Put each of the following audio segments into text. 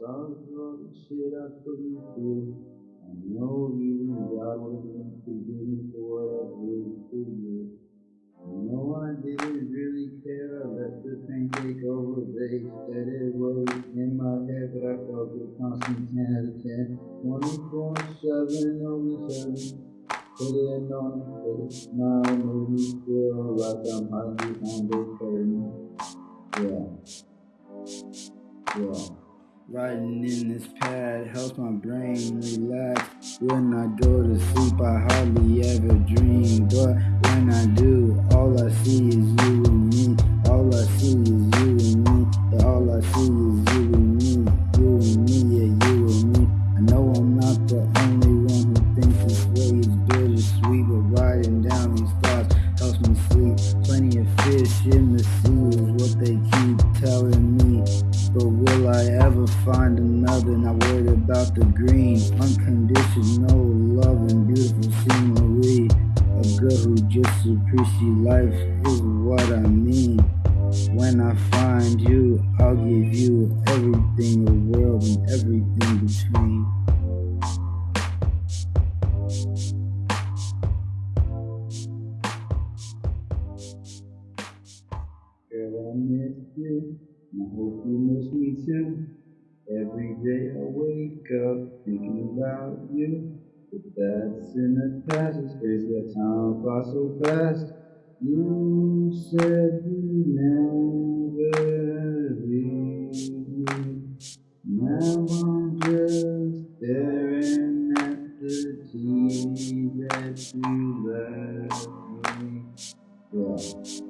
the shit I you through. I know even God wouldn't forgive me for what I did you. I know I didn't really care. Let the take over. They said it was in my head, but I felt it was constant 10 out of 10. 24 7 over 7. Put it on a face, smile, made me I'm hiding behind a curtain. Yeah. Yeah. Writing in this pad helps my brain relax. When I go to sleep, I hardly ever dream. But when I do, all I see is you and me. All I see is you and me. Yeah, all I see is you and me. You and me, yeah, you and me. I know I'm not the only one who thinks this way is bittersweet, but writing down find another? Not worried about the green, unconditional love and beautiful scenery. A girl who just appreciates life is what I mean. When I find you, I'll give you everything in the world and everything between. Girl, I miss you, I hope you miss me too. Every day I wake up thinking about you. But that's in the past, it's crazy how time flies so fast. You said you never leave me. Now I'm just staring at the TV that you left me. Yeah.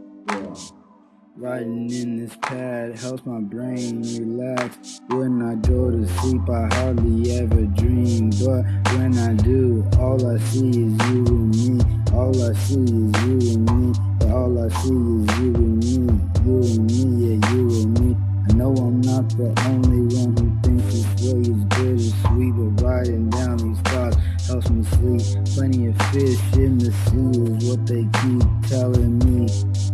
Writing in this pad helps my brain relax. When I go to sleep, I hardly ever dream. But when I do, all I see is you and me. All I see is you and me. All I see is you and me. You and me, the only one who thinks this way is bittersweet, but riding down these thoughts helps me sleep. Plenty of fish in the sea is what they keep telling me.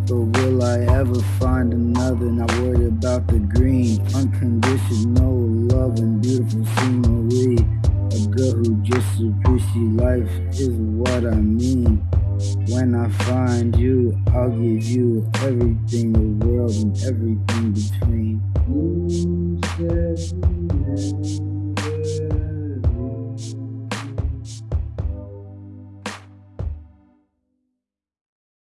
But will I ever find another? Not worried about the green, unconditional love and beautiful scenery. A girl who just appreciates life is what I mean. When I find you, I'll give you everything the world and everything between.